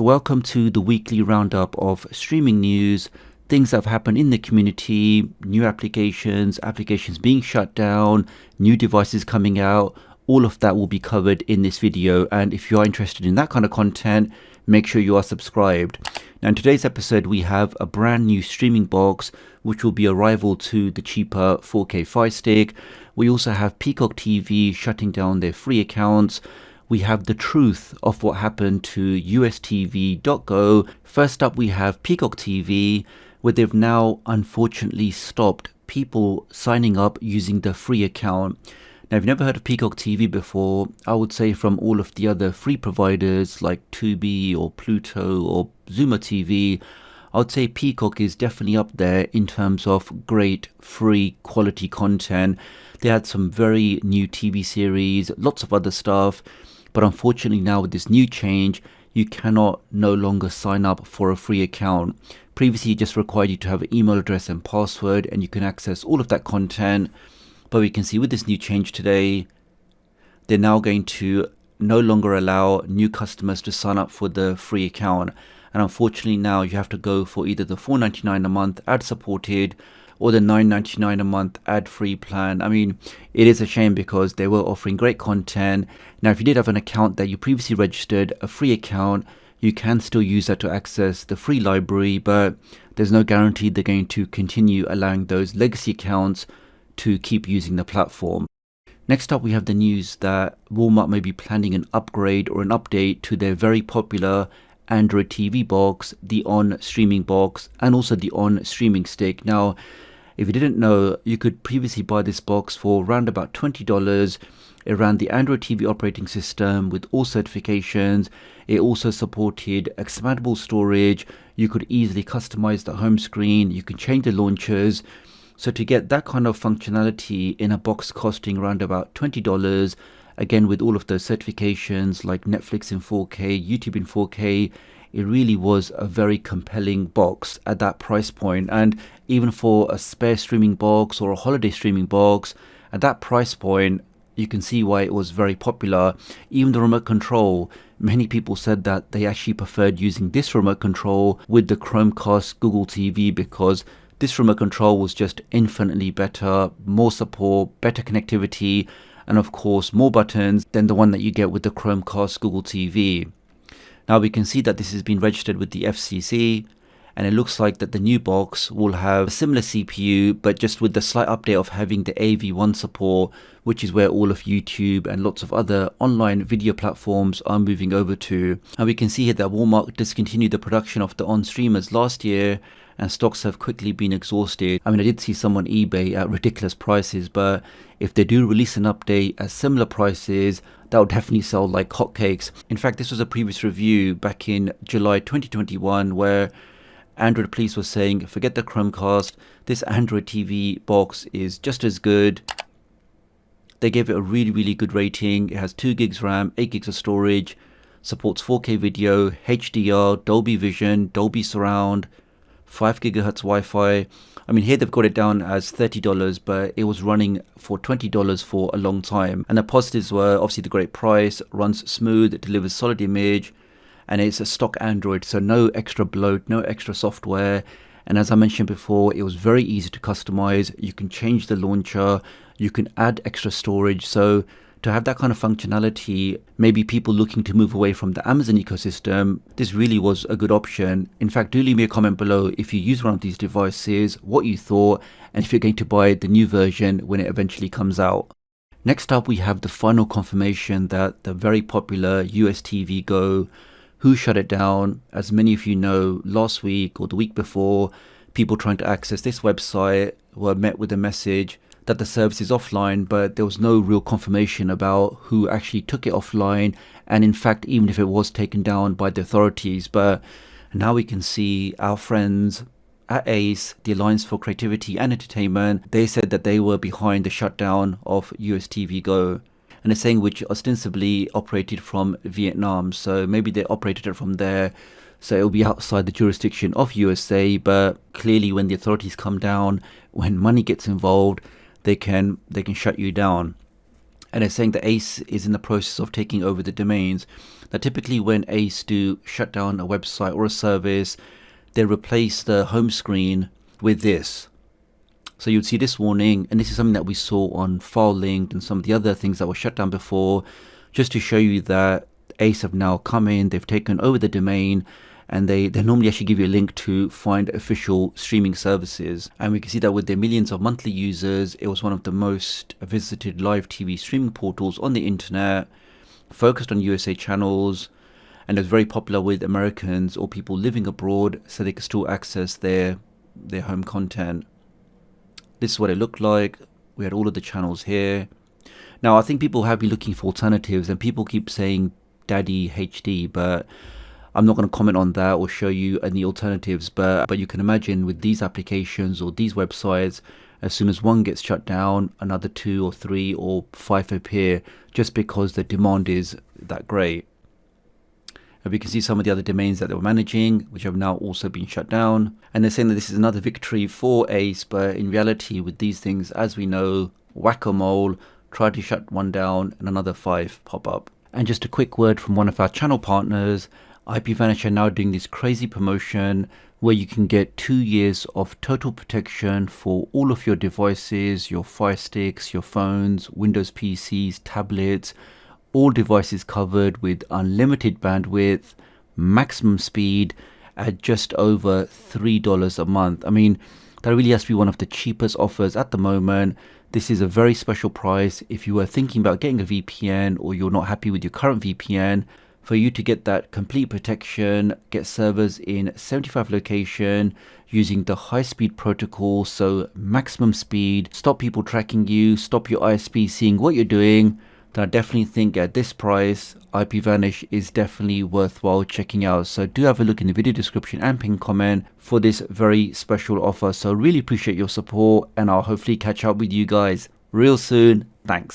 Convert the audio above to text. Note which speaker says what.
Speaker 1: Welcome to the weekly roundup of streaming news, things that have happened in the community, new applications, applications being shut down, new devices coming out. All of that will be covered in this video. And if you are interested in that kind of content, make sure you are subscribed. Now, in today's episode, we have a brand new streaming box which will be a rival to the cheaper 4K Fire Stick. We also have Peacock TV shutting down their free accounts we have the truth of what happened to USTV.go. First up, we have Peacock TV, where they've now unfortunately stopped people signing up using the free account. Now, if you've never heard of Peacock TV before, I would say from all of the other free providers like Tubi or Pluto or Xumo TV, I would say Peacock is definitely up there in terms of great free quality content. They had some very new TV series, lots of other stuff. But unfortunately, now with this new change, you cannot no longer sign up for a free account. Previously, it just required you to have an email address and password, and you can access all of that content. But we can see with this new change today, they're now going to no longer allow new customers to sign up for the free account. And unfortunately, now you have to go for either the $4.99 a month ad supported or the 9.99 a month ad-free plan. I mean, it is a shame because they were offering great content. Now, if you did have an account that you previously registered, a free account, you can still use that to access the free library, but there's no guarantee they're going to continue allowing those legacy accounts to keep using the platform. Next up, we have the news that Walmart may be planning an upgrade or an update to their very popular Android TV box, the onn streaming box, and also the onn streaming stick. Now, if you didn't know, you could previously buy this box for around about $20. It ran the Android TV operating system with all certifications. It also supported expandable storage. You could easily customize the home screen. You can change the launchers. So to get that kind of functionality in a box costing around about $20, again with all of those certifications like Netflix in 4K, YouTube in 4K, it really was a very compelling box at that price point. And even for a spare streaming box or a holiday streaming box, at that price point, you can see why it was very popular. Even the remote control, many people said that they actually preferred using this remote control with the Chromecast Google TV because this remote control was just infinitely better, more support, better connectivity, and of course more buttons than the one that you get with the Chromecast Google TV. Now we can see that this has been registered with the FCC and it looks like that the new box will have a similar CPU but just with the slight update of having the AV1 support which is where all of YouTube and lots of other online video platforms are moving over to. And we can see here that Walmart discontinued the production of the onn streamers last year and stocks have quickly been exhausted. I mean, I did see some on eBay at ridiculous prices, but if they do release an update at similar prices, that will definitely sell like hotcakes. In fact, this was a previous review back in July 2021 where Android Police was saying, forget the Chromecast, this Android TV box is just as good. They gave it a really, really good rating. It has 2 gigs RAM, 8 gigs of storage, supports 4K video, HDR, Dolby Vision, Dolby Surround, 5 gigahertz Wi-Fi. I mean, here they've got it down as $30, but it was running for $20 for a long time. And the positives were obviously the great price, runs smooth, delivers solid image, and it's a stock Android, so no extra bloat, no extra software. And as I mentioned before, it was very easy to customize. You can change the launcher, you can add extra storage. So to have that kind of functionality, maybe people looking to move away from the Amazon ecosystem, this really was a good option. In fact, do leave me a comment below if you use one of these devices, what you thought, and if you're going to buy the new version when it eventually comes out. Next up, we have the final confirmation that the very popular US TV Go, who shut it down, as many of you know, last week or the week before, people trying to access this website were met with a message that the service is offline, but there was no real confirmation about who actually took it offline, and in fact, even if it was taken down by the authorities. But now we can see our friends at ACE, the Alliance for Creativity and Entertainment, they said that they were behind the shutdown of US TV Go. And it's saying which ostensibly operated from Vietnam, so maybe they operated it from there so it'll be outside the jurisdiction of USA but clearly when the authorities come down when money gets involved they can they can shut you down. and they're saying that Ace is in the process of taking over the domains. Now, typically, when Ace do shut down a website or a service, they replace the home screen with this. So you'd see this warning, and this is something that we saw on FileLink and some of the other things that were shut down before, just to show you that Ace have now come in, they've taken over the domain, and they, they normally actually give you a link to find official streaming services. And we can see that with their millions of monthly users, it was one of the most visited live TV streaming portals on the internet, focused on USA channels, and it was very popular with Americans or people living abroad so they could still access their their home content. This is what it looked like. We had all of the channels here. Now I think people have been looking for alternatives and people keep saying Daddy HD, but I'm not going to comment on that or show you any alternatives, but but you can imagine with these applications or these websites, as soon as one gets shut down, another two or three or five appear just because the demand is that great. And we can see some of the other domains that they were managing, which have now also been shut down. And they're saying that this is another victory for Ace, but in reality, with these things, as we know, whack-a-mole, try to shut one down and another five pop up. And just a quick word from one of our channel partners, IPVanish are now doing this crazy promotion where you can get two years of total protection for all of your devices, your Fire Sticks, your phones, Windows PCs, tablets, all devices covered with unlimited bandwidth, maximum speed at just over $3 a month. I mean, that really has to be one of the cheapest offers at the moment. This is a very special price. If you are thinking about getting a VPN or you're not happy with your current VPN, for you to get that complete protection, get servers in 75 location using the high speed protocol, so maximum speed, stop people tracking you, stop your ISP seeing what you're doing, then I definitely think at this price, IPVanish is definitely worthwhile checking out. So do have a look in the video description and pin comment for this very special offer. So really appreciate your support and I'll hopefully catch up with you guys real soon. Thanks.